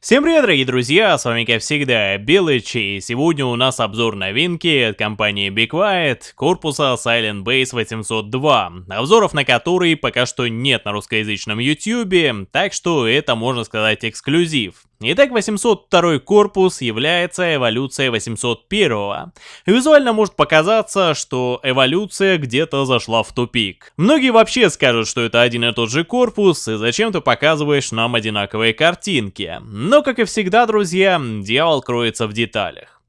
Всем привет, дорогие друзья, с вами как всегда Белыч, и сегодня у нас обзор новинки от компании Be Quiet, корпуса Silent Base 802, обзоров на который пока что нет на русскоязычном YouTube, так что это можно сказать эксклюзив. Итак, 802 корпус является эволюцией 801. Визуально может показаться, что эволюция где-то зашла в тупик. Многие вообще скажут, что это один и тот же корпус, и зачем ты показываешь нам одинаковые картинки. Но, как и всегда, друзья, дьявол кроется в деталях.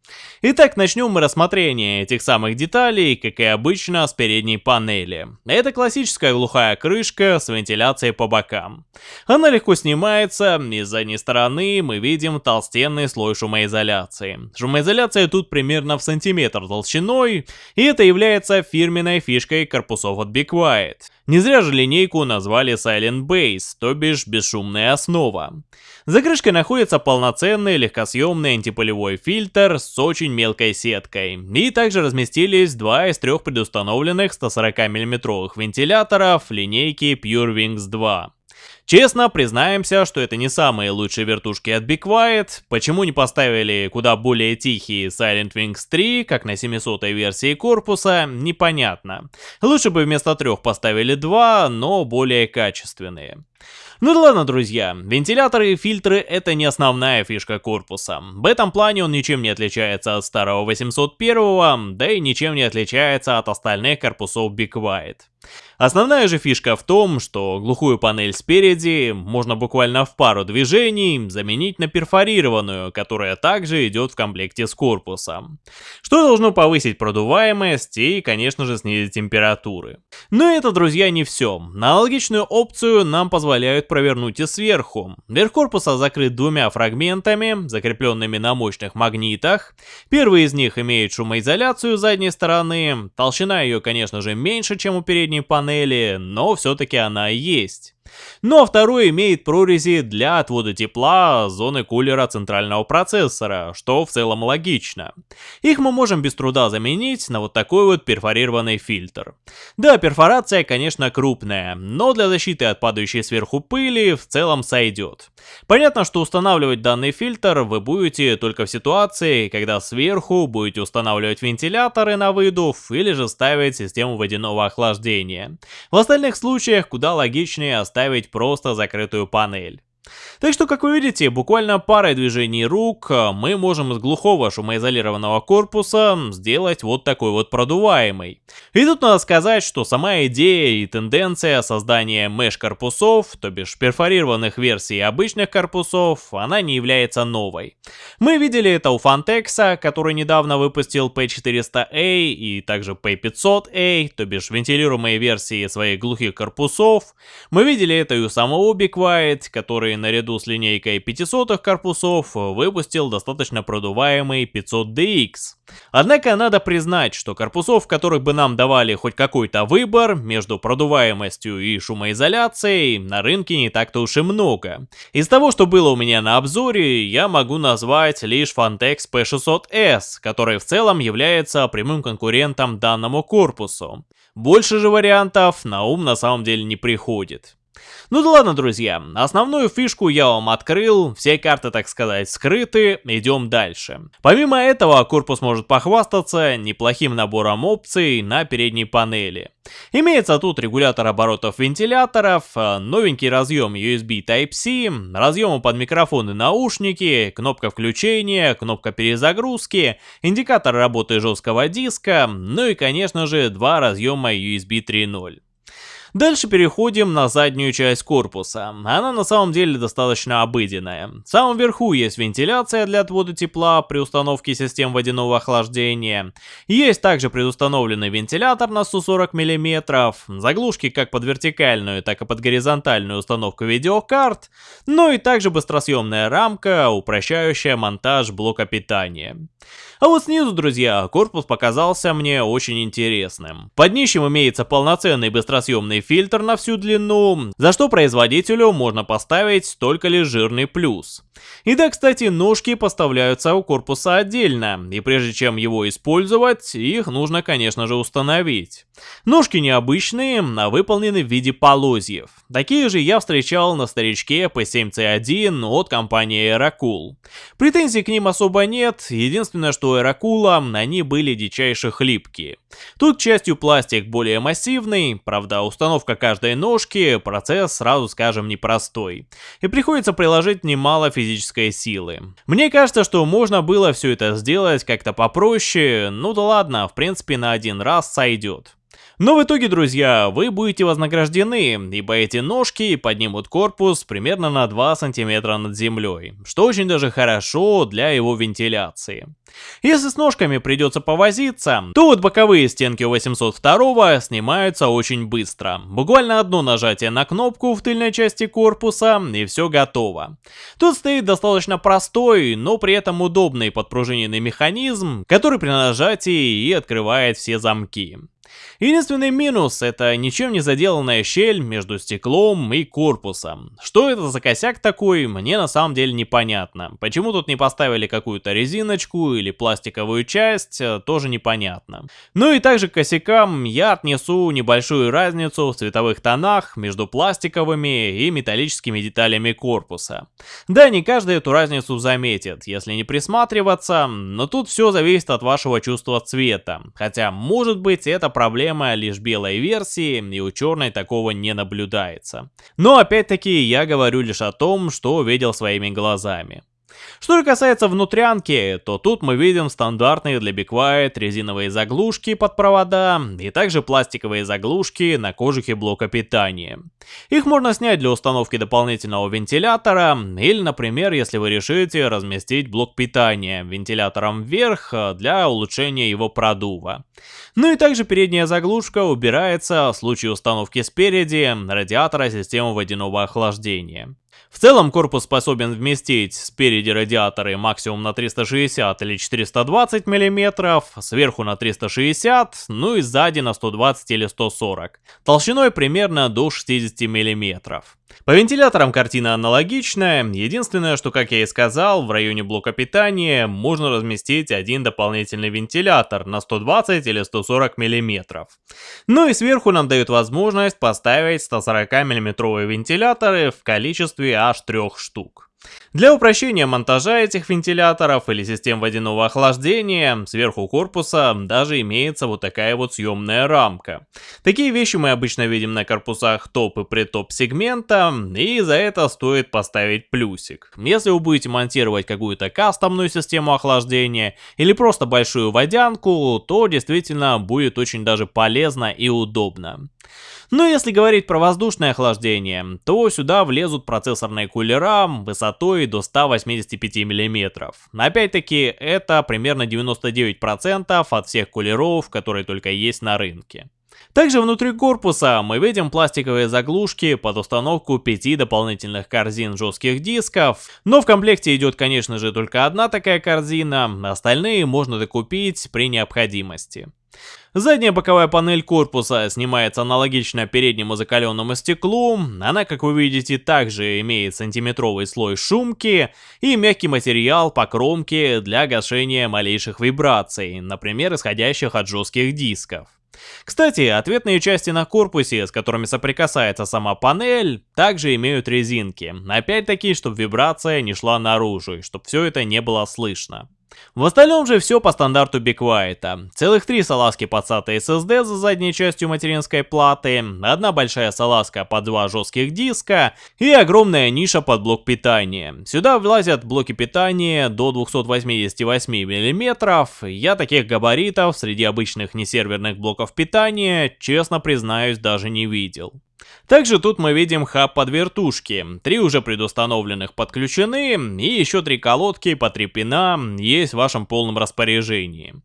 Итак, начнем мы рассмотрение этих самых деталей, как и обычно, с передней панели. Это классическая глухая крышка с вентиляцией по бокам. Она легко снимается, и с задней стороны мы видим толстенный слой шумоизоляции. Шумоизоляция тут примерно в сантиметр толщиной, и это является фирменной фишкой корпусов от Be Quiet. Не зря же линейку назвали Silent Base, то бишь бесшумная основа. За крышкой находится полноценный легкосъемный антипылевой фильтр с очень мелкой сеткой. И также разместились два из трех предустановленных 140 мм вентиляторов линейки Pure Wings 2. Честно, признаемся, что это не самые лучшие вертушки от Be Quiet. Почему не поставили куда более тихие Silent Wings 3, как на 700 версии корпуса, непонятно. Лучше бы вместо трех поставили два, но более качественные. Ну да ладно, друзья, вентиляторы и фильтры это не основная фишка корпуса. В этом плане он ничем не отличается от старого 801, да и ничем не отличается от остальных корпусов Be Quiet. Основная же фишка в том, что глухую панель спереди можно буквально в пару движений заменить на перфорированную, которая также идет в комплекте с корпусом. Что должно повысить продуваемость и, конечно же, снизить температуры. Но это, друзья, не все. Аналогичную опцию нам позволяют провернуть и сверху. Верх корпуса закрыт двумя фрагментами, закрепленными на мощных магнитах. Первый из них имеет шумоизоляцию задней стороны. Толщина ее, конечно же, меньше, чем у передней панели, но все-таки она есть. Ну а второй имеет прорези для отвода тепла зоны кулера центрального процессора, что в целом логично. Их мы можем без труда заменить на вот такой вот перфорированный фильтр. Да, перфорация, конечно, крупная, но для защиты от падающей сверху пыли в целом сойдет. Понятно, что устанавливать данный фильтр вы будете только в ситуации, когда сверху будете устанавливать вентиляторы на выдув или же ставить систему водяного охлаждения. В остальных случаях куда логичнее оставить ставить просто закрытую панель. Так что, как вы видите, буквально парой движений рук э, мы можем из глухого шумоизолированного корпуса сделать вот такой вот продуваемый. И тут надо сказать, что сама идея и тенденция создания меш-корпусов, то бишь перфорированных версий обычных корпусов, она не является новой. Мы видели это у Fantex, который недавно выпустил P400A и также P500A, то бишь вентилируемые версии своих глухих корпусов. Мы видели это и у самого Be Quiet, который наряду с линейкой 500 корпусов выпустил достаточно продуваемый 500DX. Однако надо признать, что корпусов, которых бы нам давали хоть какой-то выбор между продуваемостью и шумоизоляцией, на рынке не так-то уж и много. Из того, что было у меня на обзоре, я могу назвать лишь Fantex P600S, который в целом является прямым конкурентом данному корпусу. Больше же вариантов на ум на самом деле не приходит. Ну да ладно, друзья, основную фишку я вам открыл, все карты, так сказать, скрыты, идем дальше. Помимо этого, корпус может похвастаться неплохим набором опций на передней панели. Имеется тут регулятор оборотов вентиляторов, новенький разъем USB Type-C, разъемы под микрофон и наушники, кнопка включения, кнопка перезагрузки, индикатор работы жесткого диска, ну и конечно же два разъема USB 3.0. Дальше переходим на заднюю часть корпуса. Она на самом деле достаточно обыденная. В самом верху есть вентиляция для отвода тепла при установке систем водяного охлаждения. Есть также предустановленный вентилятор на 140 мм, заглушки как под вертикальную, так и под горизонтальную установку видеокарт, ну и также быстросъемная рамка, упрощающая монтаж блока питания. А вот снизу, друзья, корпус показался мне очень интересным. Под днищем имеется полноценный быстросъемный фильтр на всю длину, за что производителю можно поставить только лишь жирный плюс. И да, кстати, ножки поставляются у корпуса отдельно, и прежде чем его использовать, их нужно, конечно же, установить. Ножки необычные, а выполнены в виде полозьев. Такие же я встречал на старичке P7C1 от компании Aerocool. Претензий к ним особо нет, единственное, что у Aerocool они были дичайше хлипкие. Тут, к счастью, пластик более массивный, правда, установка каждой ножки, процесс, сразу скажем, непростой. И приходится приложить немало физической силы. Мне кажется, что можно было все это сделать как-то попроще, ну да ладно, в принципе на один раз сойдет. Но в итоге, друзья, вы будете вознаграждены, ибо эти ножки поднимут корпус примерно на 2 сантиметра над землей, что очень даже хорошо для его вентиляции. Если с ножками придется повозиться, то вот боковые стенки у 802 снимаются очень быстро. Буквально одно нажатие на кнопку в тыльной части корпуса и все готово. Тут стоит достаточно простой, но при этом удобный подпружиненный механизм, который при нажатии и открывает все замки. Единственный минус — это ничем не заделанная щель между стеклом и корпусом. Что это за косяк такой, мне на самом деле непонятно. Почему тут не поставили какую-то резиночку или пластиковую часть, э, тоже непонятно. Ну и также к косякам я отнесу небольшую разницу в цветовых тонах между пластиковыми и металлическими деталями корпуса. Да, не каждый эту разницу заметит, если не присматриваться, но тут все зависит от вашего чувства цвета. Хотя, может быть, это проблема лишь белой версии, и у черной такого не наблюдается. Но опять-таки я говорю лишь о том, что видел своими глазами. Что же касается внутрянки, то тут мы видим стандартные для Be Quiet резиновые заглушки под провода и также пластиковые заглушки на кожухе блока питания. Их можно снять для установки дополнительного вентилятора или, например, если вы решите разместить блок питания вентилятором вверх для улучшения его продува. Ну и также передняя заглушка убирается в случае установки спереди радиатора системы водяного охлаждения. В целом корпус способен вместить спереди радиаторы максимум на 360 или 420 мм, сверху на 360, ну и сзади на 120 или 140, толщиной примерно до 60 мм. По вентиляторам картина аналогичная, единственное, что, как я и сказал, в районе блока питания можно разместить один дополнительный вентилятор на 120 или 140 мм. Ну и сверху нам дают возможность поставить 140 мм вентиляторы в количестве аж трех штук. Для упрощения монтажа этих вентиляторов или систем водяного охлаждения, сверху корпуса даже имеется вот такая вот съемная рамка. Такие вещи мы обычно видим на корпусах топ и притоп сегмента, и за это стоит поставить плюсик. Если вы будете монтировать какую-то кастомную систему охлаждения или просто большую водянку, то действительно будет очень даже полезно и удобно. Но если говорить про воздушное охлаждение, то сюда влезут процессорные кулера высотой до 185 мм. Опять-таки, это примерно 99% от всех кулеров, которые только есть на рынке. Также внутри корпуса мы видим пластиковые заглушки под установку 5 дополнительных корзин жестких дисков, но в комплекте идет конечно же только одна такая корзина, остальные можно докупить при необходимости. Задняя боковая панель корпуса снимается аналогично переднему закаленному стеклу, она, как вы видите, также имеет сантиметровый слой шумки и мягкий материал по кромке для гашения малейших вибраций, например, исходящих от жестких дисков. Кстати, ответные части на корпусе, с которыми соприкасается сама панель, также имеют резинки. Опять-таки, чтобы вибрация не шла наружу, и чтобы все это не было слышно. В остальном же все по стандарту Quiet. Целых три салазки под SATA SSD за задней частью материнской платы, одна большая салазка под два жестких диска и огромная ниша под блок питания. Сюда влазят блоки питания до 288 мм. Я таких габаритов среди обычных несерверных блоков питания, честно признаюсь, даже не видел. Также тут мы видим хаб под вертушки. Три уже предустановленных подключены, и еще три колодки по три пина есть в вашем полном распоряжении.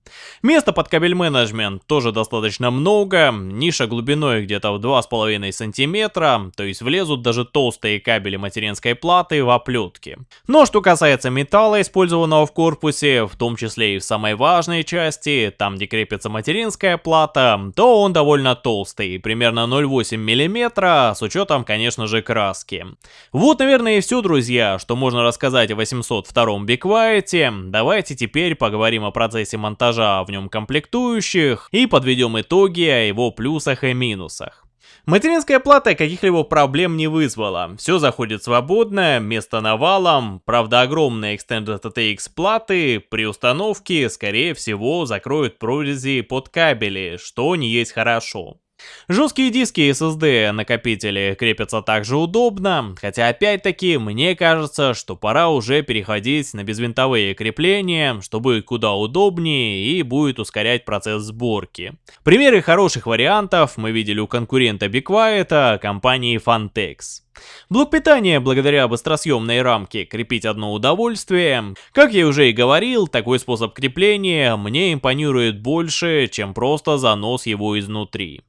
Места под кабель менеджмент тоже достаточно много, ниша глубиной где-то в 2,5 сантиметра, то есть влезут даже толстые кабели материнской платы в оплетки. Но что касается металла, использованного в корпусе, в том числе и в самой важной части, там где крепится материнская плата, то он довольно толстый, примерно 0,8 мм, с учетом, конечно же, краски. Вот, наверное, и все, друзья, что можно рассказать о 802-м Be Quiet. Давайте теперь поговорим о процессе монтажа в нем комплектующих и подведем итоги о его плюсах и минусах. Материнская плата каких-либо проблем не вызвала. Все заходит свободно, место навалом. Правда, огромные Extended ATX платы при установке, скорее всего, закроют прорези под кабели, что не есть хорошо. Жесткие диски SSD накопители крепятся также удобно, хотя опять-таки мне кажется, что пора уже переходить на безвинтовые крепления, что будет куда удобнее и будет ускорять процесс сборки. Примеры хороших вариантов мы видели у конкурента Be Quiet, компании Fantex. Блок питания благодаря быстросъемной рамке крепить одно удовольствие. Как я уже и говорил, такой способ крепления мне импонирует больше, чем просто занос его изнутри.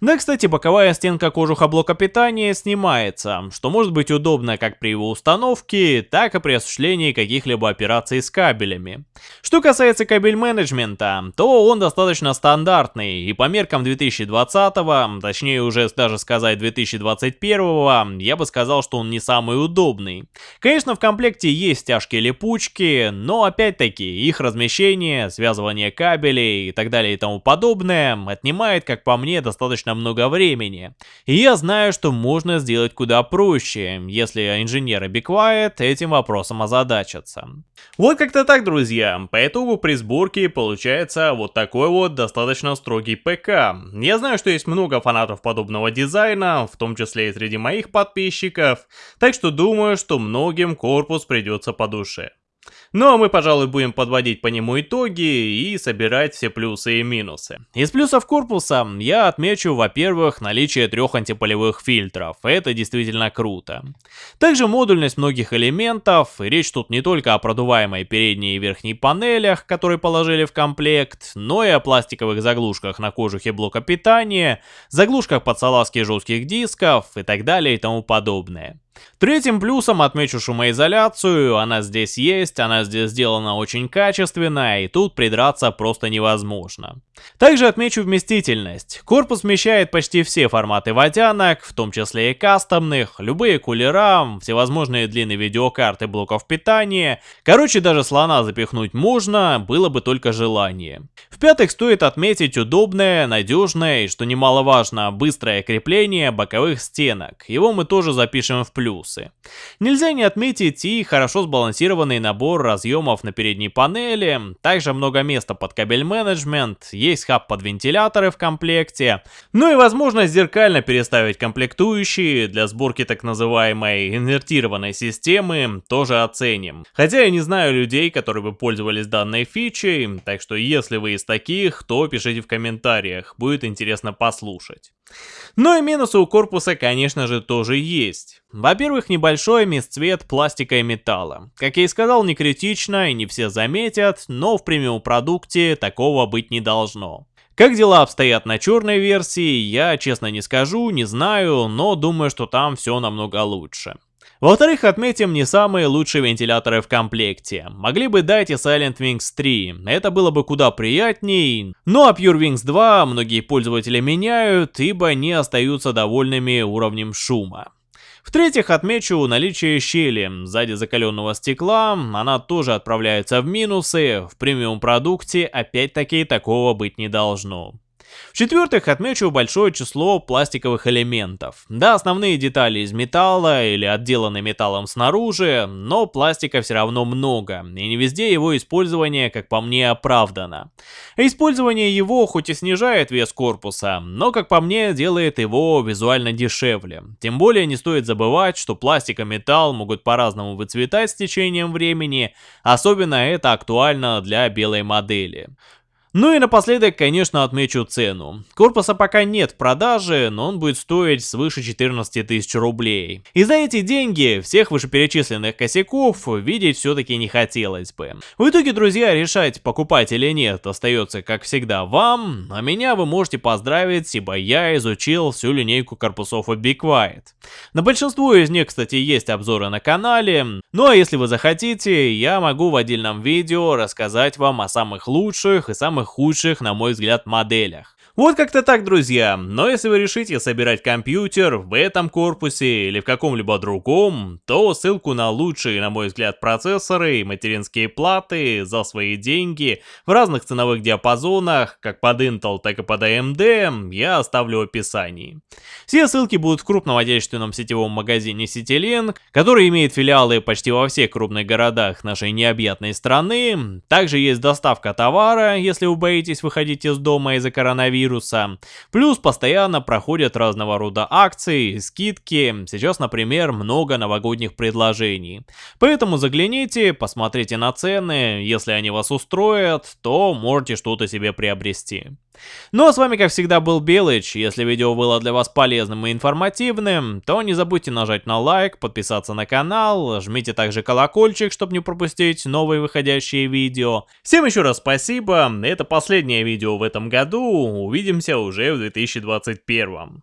Да, кстати, боковая стенка кожуха блока питания снимается, что может быть удобно как при его установке, так и при осуществлении каких-либо операций с кабелями. Что касается кабель менеджмента, то он достаточно стандартный, и по меркам 2020, точнее уже даже сказать 2021, я бы сказал, что он не самый удобный. Конечно, в комплекте есть тяжкие липучки, но опять-таки их размещение, связывание кабелей и так далее и тому подобное отнимает, как по мне, достаточно достаточно много времени. И я знаю, что можно сделать куда проще, если инженеры Be Quiet этим вопросом озадачатся. Вот как-то так, друзья. По итогу при сборке получается вот такой вот достаточно строгий ПК. Я знаю, что есть много фанатов подобного дизайна, в том числе и среди моих подписчиков, так что думаю, что многим корпус придется по душе. Ну а мы, пожалуй, будем подводить по нему итоги и собирать все плюсы и минусы. Из плюсов корпуса я отмечу, во-первых, наличие трех антиполевых фильтров. Это действительно круто. Также модульность многих элементов. Речь тут не только о продуваемой передней и верхней панелях, которые положили в комплект, но и о пластиковых заглушках на кожухе блока питания, заглушках под салазки жестких дисков и так далее и тому подобное. Третьим плюсом отмечу шумоизоляцию, она здесь есть, она здесь сделана очень качественно, и тут придраться просто невозможно. Также отмечу вместительность. Корпус вмещает почти все форматы водянок, в том числе и кастомных, любые кулера, всевозможные длинные видеокарты блоков питания. Короче, даже слона запихнуть можно, было бы только желание. В-пятых, стоит отметить удобное, надежное и, что немаловажно, быстрое крепление боковых стенок. Его мы тоже запишем в плюс плюсы. Нельзя не отметить и хорошо сбалансированный набор разъемов на передней панели, также много места под кабель менеджмент, есть хаб под вентиляторы в комплекте, ну и возможность зеркально переставить комплектующие для сборки так называемой инвертированной системы тоже оценим. Хотя я не знаю людей, которые бы пользовались данной фичей, так что если вы из таких, то пишите в комментариях, будет интересно послушать. Но и минусы у корпуса, конечно же, тоже есть. Во-первых, небольшой мисцвет пластика и металла. Как я и сказал, не критично и не все заметят, но в премиум продукте такого быть не должно. Как дела обстоят на черной версии, я честно не скажу, не знаю, но думаю, что там все намного лучше. Во-вторых, отметим не самые лучшие вентиляторы в комплекте. Могли бы дать и Silent Wings 3, это было бы куда приятней. Ну а Pure Wings 2 многие пользователи меняют, ибо не остаются довольными уровнем шума. В-третьих, отмечу наличие щели сзади закаленного стекла, она тоже отправляется в минусы, в премиум продукте опять-таки такого быть не должно. В-четвертых, отмечу большое число пластиковых элементов. Да, основные детали из металла или отделаны металлом снаружи, но пластика все равно много, и не везде его использование, как по мне, оправдано. Использование его хоть и снижает вес корпуса, но, как по мне, делает его визуально дешевле. Тем более не стоит забывать, что пластик и металл могут по-разному выцветать с течением времени, особенно это актуально для белой модели. Ну и напоследок, конечно, отмечу цену. Корпуса пока нет в продаже, но он будет стоить свыше 14 тысяч рублей. И за эти деньги всех вышеперечисленных косяков видеть все-таки не хотелось бы. В итоге, друзья, решать покупать или нет остается, как всегда, вам, а меня вы можете поздравить, ибо я изучил всю линейку корпусов от Be Quiet. На большинство из них, кстати, есть обзоры на канале, ну а если вы захотите, я могу в отдельном видео рассказать вам о самых лучших и самых самых худших, на мой взгляд, моделях. Вот как-то так, друзья. Но если вы решите собирать компьютер в этом корпусе или в каком-либо другом, то ссылку на лучшие, на мой взгляд, процессоры и материнские платы за свои деньги в разных ценовых диапазонах, как под Intel, так и под AMD, я оставлю в описании. Все ссылки будут в крупном отечественном сетевом магазине CityLink, который имеет филиалы почти во всех крупных городах нашей необъятной страны. Также есть доставка товара, если вы боитесь выходить из дома из-за коронавируса вируса. Плюс постоянно проходят разного рода акции, скидки. Сейчас, например, много новогодних предложений. Поэтому загляните, посмотрите на цены. Если они вас устроят, то можете что-то себе приобрести. Ну а с вами как всегда был Белыч, если видео было для вас полезным и информативным, то не забудьте нажать на лайк, подписаться на канал, жмите также колокольчик, чтобы не пропустить новые выходящие видео. Всем еще раз спасибо, это последнее видео в этом году, увидимся уже в 2021.